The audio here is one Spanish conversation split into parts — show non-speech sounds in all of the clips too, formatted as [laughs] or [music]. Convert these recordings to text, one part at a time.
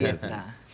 Está. [laughs]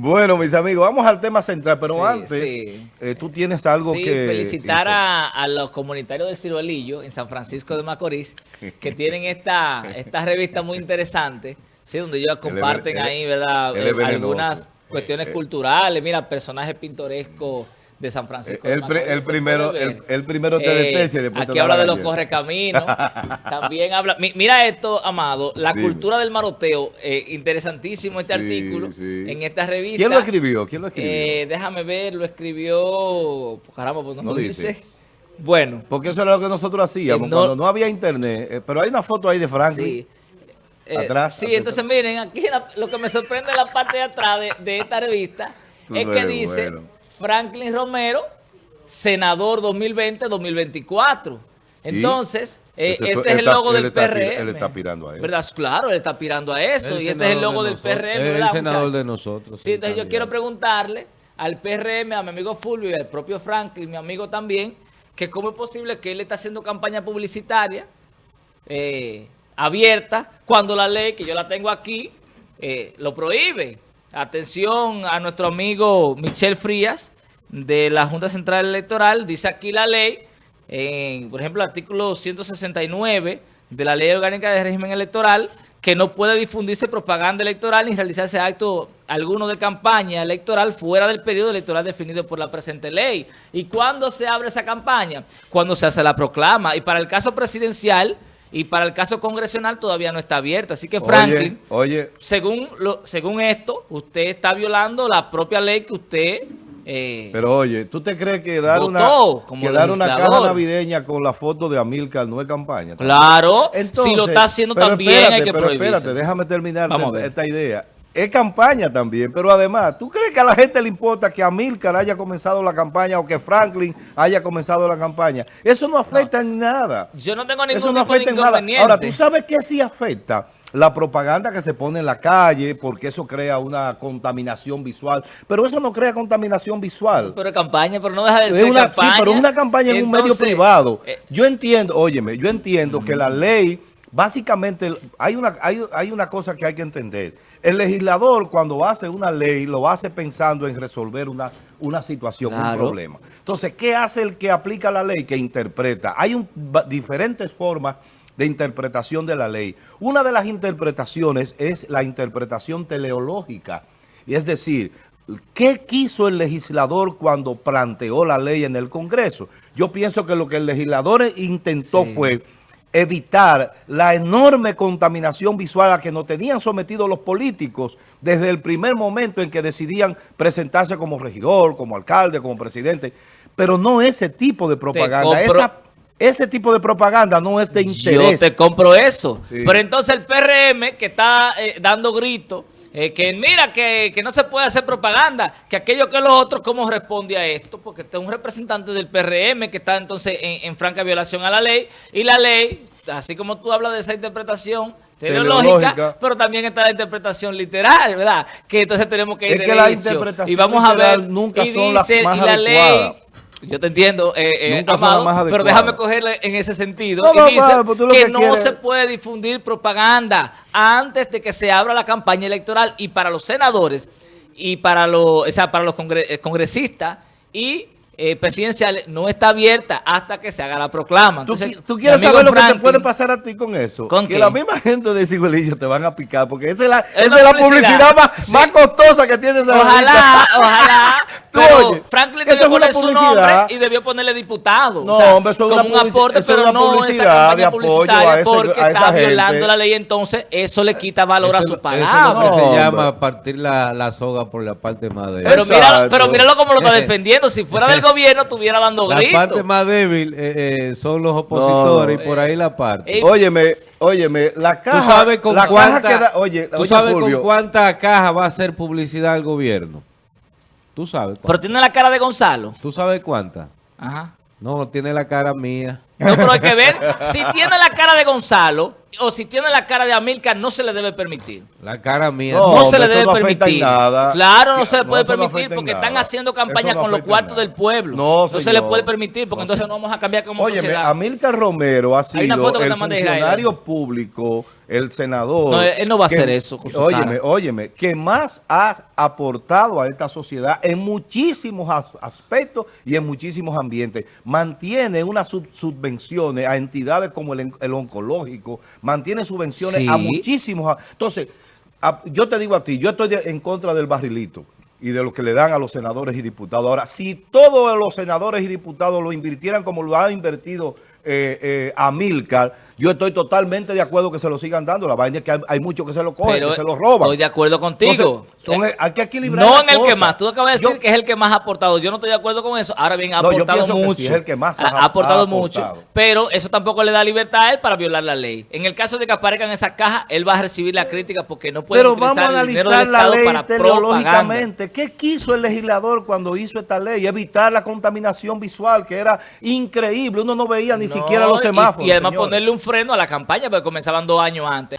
Bueno, mis amigos, vamos al tema central, pero Sí, antes, sí. eh, tú tienes algo Sí, que... felicitar a, a los comunitarios del Ciruelillo en San Francisco de Macorís que tienen esta, esta revista muy interesante, sí, donde ellos [laughs] comparten ahí, ¿verdad? Eh, algunas cuestiones eh. culturales, mira, personajes pintorescos de San Francisco El, primero, el, el primero te Eh, te aquí habla la de los correcaminos. [laughs] También habla. mi- Mira esto, Amado. La Dime. cultura del maroteo. eh, interesantísimo este Sí, artículo sí. en esta revista. ¿Quién lo escribió? ¿Quién lo escribió? Eh, déjame ver, lo escribió. Caramba, pues no, No lo dice. dice. Bueno, Porque eso era lo que nosotros hacíamos no- cuando no había internet. pero hay una foto ahí de Franklin. sí. Atrás, sí, atrás. entonces miren, aquí la- lo que me sorprende en la parte de atrás de, de esta revista Tú es que dice bueno. Franklin Romero, senador 2020-2024. Entonces, eh, Ese este es el está- logo del está PRM. él está aspirando a eso. ¿Verdad? Claro, él está aspirando a eso. El y este es el logo de del. PRM, Es el ¿verdad, senador de nosotros, Sí, entonces yo quiero preguntarle al PRM, a mi amigo Fulvio y al propio Franklin, mi amigo también, que cómo es posible que él está haciendo campaña publicitaria eh, abierta cuando la ley, que yo la tengo aquí, eh, lo prohíbe. Atención a nuestro amigo Michel Frías de la Junta Central Electoral, dice aquí la ley, en, por ejemplo, artículo 169 de la Ley Orgánica de Régimen Electoral, que no puede difundirse propaganda electoral ni realizarse acto alguno de campaña electoral fuera del periodo electoral definido por la presente ley. ¿Y cuándo se abre esa campaña? Cuando se hace la proclama. Y para el caso presidencial y para el caso congresional todavía no está abierta. Así que Franklin, Oye, oye, según, lo, según esto, usted está violando la propia ley que usted... eh, pero oye, ¿tú te crees que dar Votó una, que dar una caja navideña con la foto de Amilcar no es campaña? claro, Entonces, si lo está haciendo también espérate, hay que pero prohibirse. espérate, déjame terminar esta idea. Es campaña también, pero además, ¿tú crees que a la gente le importa que Amilcar haya comenzado la campaña o que Franklin haya comenzado la campaña? Eso no afecta en nada. Yo no tengo ningún Eso no tipo de afecta en nada. Ahora, ¿tú sabes qué sí afecta? La propaganda que se pone en la calle, porque eso crea una contaminación visual. Pero eso no crea contaminación visual. Pero campaña, pero no deja de ser una, campaña. Sí, pero es una campaña en un medio privado. eh, Yo entiendo, óyeme, yo entiendo que la ley, básicamente, hay una, hay, hay una cosa que hay que entender. El legislador, cuando hace una ley, lo hace pensando en resolver una, una situación, un problema. Entonces, ¿qué hace el que aplica la ley? Que interpreta. Hay un- diferentes formas de interpretación de la ley. Una de las interpretaciones es la interpretación teleológica. Y es decir, ¿qué quiso el legislador cuando planteó la ley en el Congreso? Yo pienso que lo que el legislador intentó Sí. fue evitar la enorme contaminación visual a que nos tenían sometidos los políticos desde el primer momento en que decidían presentarse como regidor, como alcalde, como presidente, pero no ese tipo de propaganda. Esa- ese tipo de propaganda no es de Yo interés. te compro eso. Sí. Pero entonces el PRM que está eh, dando gritos, eh, que mira que, que no se puede hacer propaganda, que aquello que los otros, ¿cómo responde a esto? Porque este es un representante del PRM que está entonces en, en franca violación a la ley. Y la ley, así como tú hablas de esa interpretación Teleológica. pero también está la interpretación literal, ¿verdad? Que entonces tenemos que ir Es que la interpretación y vamos a ver, nunca y son las más y la ley, adecuadas. Yo te entiendo, eh, eh, Amado, pero déjame cogerle en ese sentido. No, y dice padre, pues que, que no quieres- se puede difundir propaganda antes de que se abra la campaña electoral y para los senadores y para los, o sea, para los eh, congresistas y eh, presidenciales no está abierta hasta que se haga la proclama. ¿Tú, Entonces, qui- tú quieres saber lo que te puede pasar a ti con eso? ¿Con que qué? la misma gente de Ciguelillo te van a picar, porque esa es la, Es esa la publicidad. publicidad más, Sí. más costosa que tiene esa Ojalá, ojalá. [laughs] Pero oye, Franklin debió es una poner su publicidad. nombre y debió ponerle diputado. No, o sea, hombre, eso es como una un aporte, eso es pero una no esa publicidad campaña publicitaria a ese- porque a está gente. violando la ley. Entonces, eso le quita valor a su eso palabra. es lo que No, se llama hombre. partir la, la soga por la parte más débil. Pero, míralo, Exacto. pero míralo cómo lo está [laughs] defendiendo. Si fuera del gobierno, estuviera dando la gritos. parte más débil eh, eh, son los opositores No, y por ahí la parte. Eh, Óyeme, óyeme, la caja, ¿Tú sabes con la caja cuánta, que da- oye, tú oye, sabes Fulvio, con cuánta caja va a hacer publicidad al gobierno? ¿Tú sabes? Pero tiene la cara de Gonzalo. ¿Tú sabes cuánta? Ajá. No, tiene la cara mía. No, pero hay que ver. [laughs] Si tiene la cara de Gonzalo o si tiene la cara de Amilcar, no se le debe permitir. La cara mía. No, No, se le debe no permitir. nada. Claro, no se le puede no permitir porque nada. están haciendo campaña con los cuartos nada. del pueblo. No, se le puede permitir porque No, entonces no vamos a cambiar como Óyeme, sociedad. Amílcar Romero ha sido el funcionario público el senador... No, él no va a que- hacer eso con su Óyeme, cara. óyeme, que más ha aportado a esta sociedad en muchísimos as- aspectos y en muchísimos ambientes. Mantiene unas sub- subvenciones a entidades como el, oncológico, mantiene subvenciones a muchísimos... a- Entonces, a- yo te digo a ti, yo estoy de- en contra del barrilito y de lo que le dan a los senadores y diputados. Ahora, si todos los senadores y diputados lo invirtieran como lo ha invertido eh, eh, Amílcar, yo estoy totalmente de acuerdo que se lo sigan dando. La vaina es que hay, hay muchos que se lo cogen, Pero que se lo roban. Estoy de acuerdo contigo. Entonces, son- Eh, hay que equilibrar No en el que más. Tú acabas de Yo- decir que es el que más ha aportado. Yo no estoy de acuerdo con eso. Ahora bien, ha No, yo aportado que mucho. sí, es el que más ha, ha- ha aportado mucho. Pero eso tampoco le da libertad a él para violar la ley. En el caso de que aparezcan esas cajas, él va a recibir la crítica porque no puede Pero vamos a utilizar el dinero analizar del la Estado ley para teleológicamente. ¿Qué quiso el legislador cuando hizo esta ley? Evitar la contaminación visual, que era increíble. Uno no veía ni No, siquiera los y- semáforos. Y, además señores. ponerle un freno a la campaña porque comenzaban dos años antes.